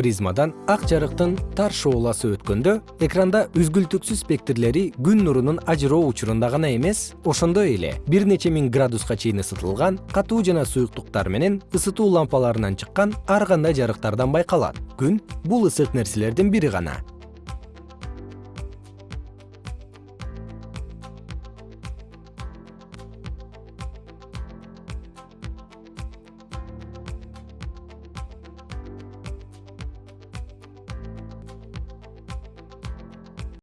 призмадан ак жарыктын тар шооласы өткөндө экранда үзгүлтүксүз спектрлери күн нурунун ажыроо учурунда гана эмес ошондой эле. Бир нече миң градуска чейин ысытылган катуу жана суюктуктар менен ысытуу лампаларынан чыккан ар кандай жарыктардан байкалат. Күн бул ысык нерселердин бири гана.